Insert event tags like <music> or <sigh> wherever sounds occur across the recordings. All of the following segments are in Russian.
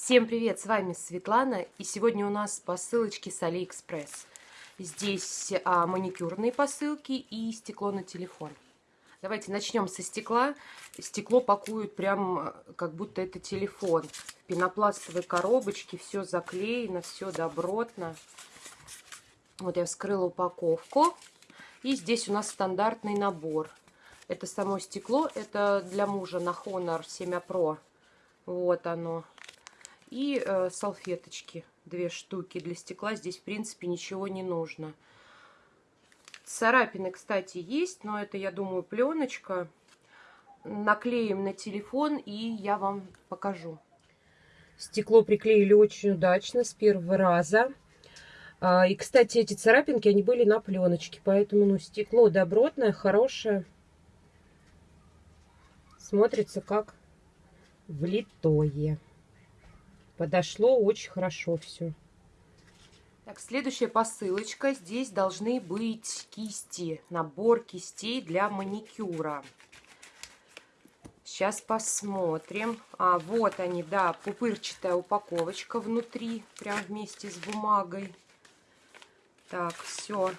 Всем привет, с вами Светлана, и сегодня у нас посылочки с Алиэкспресс. Здесь а, маникюрные посылки и стекло на телефон. Давайте начнем со стекла. Стекло пакуют прям а, как будто это телефон. В пенопластовой коробочке, все заклеено, все добротно. Вот я вскрыла упаковку. И здесь у нас стандартный набор. Это само стекло, это для мужа на Honor 7 Pro. Вот оно. И э, салфеточки, две штуки для стекла. Здесь, в принципе, ничего не нужно. Царапины, кстати, есть, но это, я думаю, пленочка. Наклеим на телефон, и я вам покажу. Стекло приклеили очень удачно, с первого раза. А, и, кстати, эти царапинки, они были на пленочке, поэтому ну, стекло добротное, хорошее. Смотрится как влитое. Подошло очень хорошо все. Так, следующая посылочка. Здесь должны быть кисти, набор кистей для маникюра. Сейчас посмотрим. А, вот они, да, пупырчатая упаковочка внутри, прям вместе с бумагой. Так, все,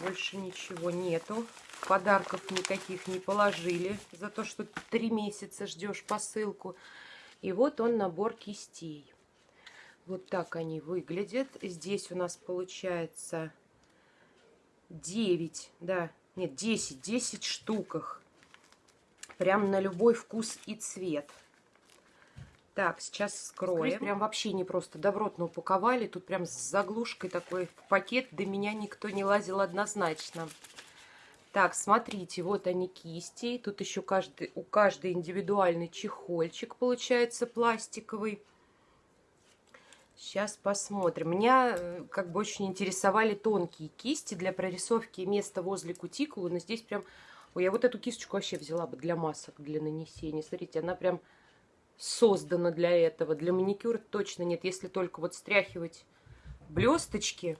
больше ничего нету. Подарков никаких не положили за то, что три месяца ждешь посылку. И вот он набор кистей. Вот так они выглядят. Здесь у нас получается 9, да, нет, 10, 10 штуках. Прям на любой вкус и цвет. Так, сейчас скроем. Здесь прям вообще не просто добротно упаковали. Тут прям с заглушкой такой пакет. До меня никто не лазил однозначно. Так, смотрите, вот они кисти. Тут еще каждый, у каждой индивидуальный чехольчик получается пластиковый. Сейчас посмотрим. Меня э, как бы очень интересовали тонкие кисти для прорисовки места возле кутикулы. Но здесь прям... Ой, я вот эту кисточку вообще взяла бы для масок, для нанесения. Смотрите, она прям создана для этого. Для маникюра точно нет. Если только вот стряхивать блесточки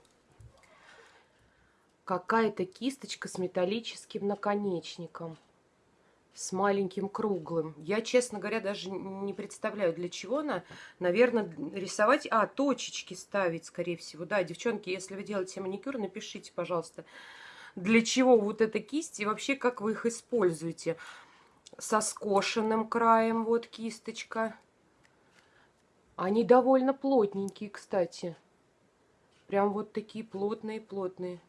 какая-то кисточка с металлическим наконечником. С маленьким круглым. Я, честно говоря, даже не представляю, для чего она. Наверное, рисовать... А, точечки ставить, скорее всего. Да, девчонки, если вы делаете маникюр, напишите, пожалуйста, для чего вот эта кисть и вообще как вы их используете. Со скошенным краем вот кисточка. Они довольно плотненькие, кстати. Прям вот такие плотные-плотные.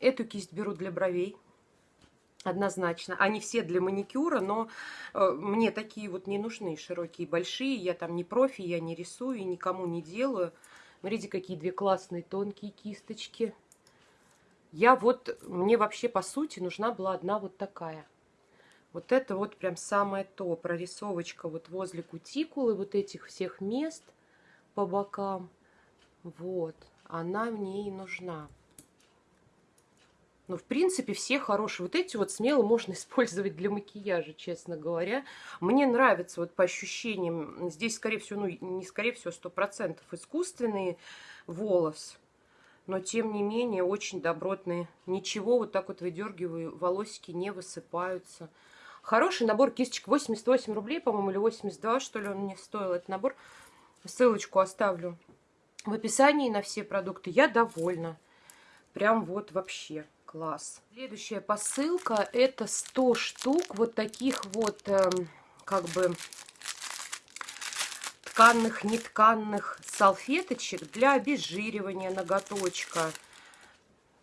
Эту кисть беру для бровей. Однозначно. Они все для маникюра, но э, мне такие вот не нужны, широкие, большие. Я там не профи, я не рисую, никому не делаю. Смотрите, какие две классные тонкие кисточки. Я вот, мне вообще по сути нужна была одна вот такая. Вот это вот прям самое то. Прорисовочка вот возле кутикулы, вот этих всех мест по бокам. Вот, она мне и нужна. Ну, в принципе, все хорошие. Вот эти вот смело можно <laughs> использовать для макияжа, честно говоря. Мне нравится вот по ощущениям. Здесь, скорее всего, ну, не скорее всего, сто процентов искусственный волос. Но, тем не менее, очень добротные. Ничего, вот так вот выдергиваю, волосики не высыпаются. Хороший набор кисточек. 88 рублей, по-моему, или 82, что ли, он мне стоил этот набор. Ссылочку оставлю в описании на все продукты. Я довольна. Прям вот вообще. Класс. Следующая посылка это 100 штук вот таких вот э, как бы тканных, нетканных салфеточек для обезжиривания ноготочка.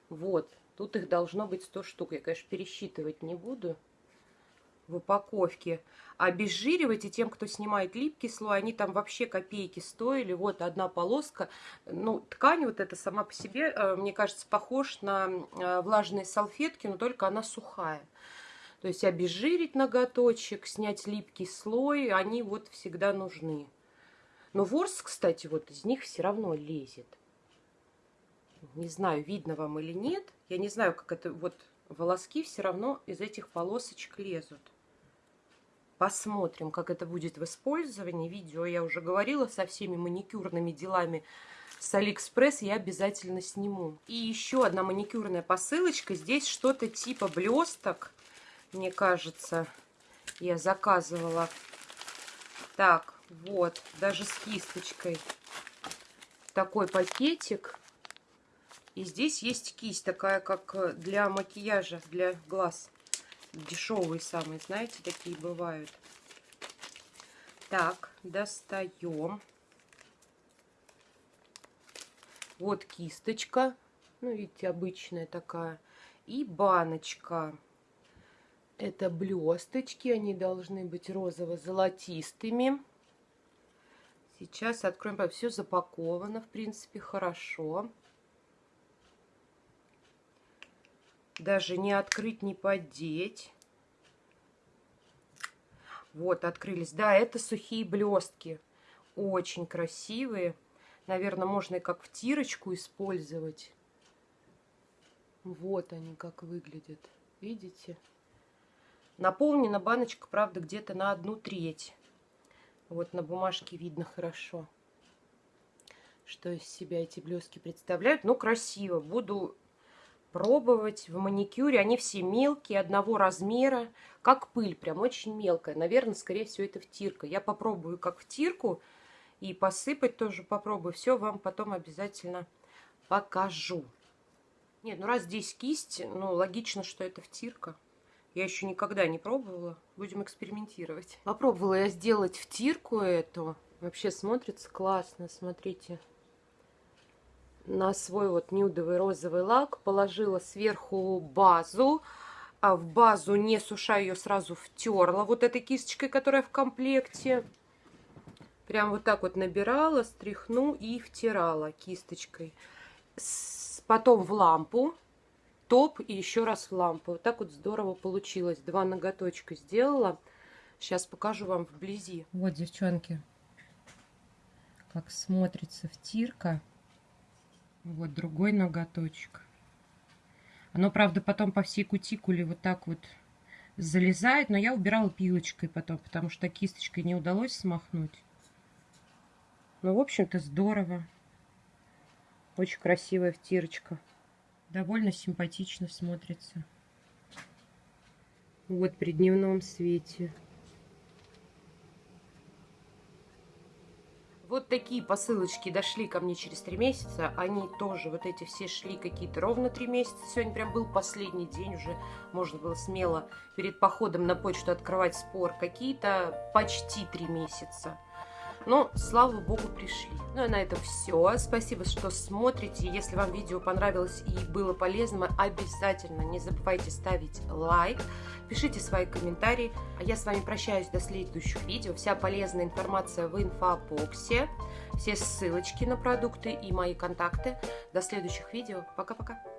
Вот. Тут их должно быть 100 штук. Я, конечно, пересчитывать не буду в упаковке. Обезжиривать, и тем, кто снимает липкий слой, они там вообще копейки стоили. Вот одна полоска. Ну, ткань вот эта сама по себе, э, мне кажется, похож на э, влажные салфетки, но только она сухая. То есть обезжирить ноготочек, снять липкий слой, они вот всегда нужны. Но ворс, кстати, вот из них все равно лезет. Не знаю, видно вам или нет. Я не знаю, как это вот волоски все равно из этих полосочек лезут. Посмотрим, как это будет в использовании. Видео я уже говорила со всеми маникюрными делами с Алиэкспресс я обязательно сниму. И еще одна маникюрная посылочка. Здесь что-то типа блесток, мне кажется, я заказывала. Так, Вот, даже с кисточкой. Такой пакетик. И здесь есть кисть такая, как для макияжа, для глаз. Дешевые самые, знаете, такие бывают. Так, достаем. Вот кисточка. Ну, видите, обычная такая. И баночка. Это блесточки. Они должны быть розово-золотистыми. Сейчас откроем. Все запаковано, в принципе, хорошо. Даже не открыть, не поддеть. Вот, открылись. Да, это сухие блестки. Очень красивые. Наверное, можно и как в тирочку использовать. Вот они как выглядят. Видите? Наполнена баночка, правда, где-то на одну треть. Вот на бумажке видно хорошо, что из себя эти блестки представляют. Ну, красиво. Буду пробовать в маникюре. Они все мелкие, одного размера, как пыль, прям очень мелкая. Наверное, скорее всего, это втирка. Я попробую как втирку и посыпать тоже попробую. Все вам потом обязательно покажу. Нет, ну раз здесь кисть, ну логично, что это втирка. Я еще никогда не пробовала. Будем экспериментировать. Попробовала я сделать втирку эту. Вообще смотрится классно, смотрите. На свой вот нюдовый розовый лак положила сверху базу. А в базу, не суша ее, сразу втерла вот этой кисточкой, которая в комплекте. Прям вот так вот набирала, стряхну и втирала кисточкой. Потом в лампу топ и еще раз в лампу. Вот так вот здорово получилось. Два ноготочка сделала. Сейчас покажу вам вблизи. Вот, девчонки, как смотрится втирка. Вот другой ноготочек. Оно, правда, потом по всей кутикуле вот так вот залезает, но я убирала пилочкой потом, потому что кисточкой не удалось смахнуть. Ну, в общем-то, здорово. Очень красивая втирочка довольно симпатично смотрится. Вот при дневном свете. Вот такие посылочки дошли ко мне через три месяца. Они тоже, вот эти все шли какие-то ровно три месяца. Сегодня прям был последний день, уже можно было смело перед походом на почту открывать спор. Какие-то почти три месяца. Но, слава богу, пришли. Ну и на этом все. Спасибо, что смотрите. Если вам видео понравилось и было полезно, обязательно не забывайте ставить лайк. Пишите свои комментарии. А я с вами прощаюсь до следующих видео. Вся полезная информация в инфобоксе. Все ссылочки на продукты и мои контакты. До следующих видео. Пока-пока.